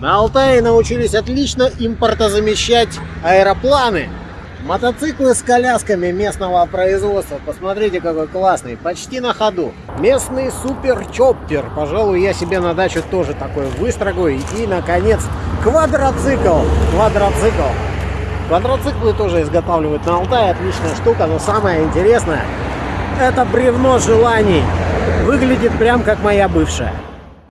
На Алтае научились отлично импортозамещать аэропланы. Мотоциклы с колясками местного производства. Посмотрите, какой классный. Почти на ходу. Местный суперчоппер. Пожалуй, я себе на дачу тоже такой выстрогу. И, наконец, квадроцикл. Квадроцикл. Квадроциклы тоже изготавливают на Алтае. Отличная штука. Но самое интересное, это бревно желаний. Выглядит прям как моя бывшая.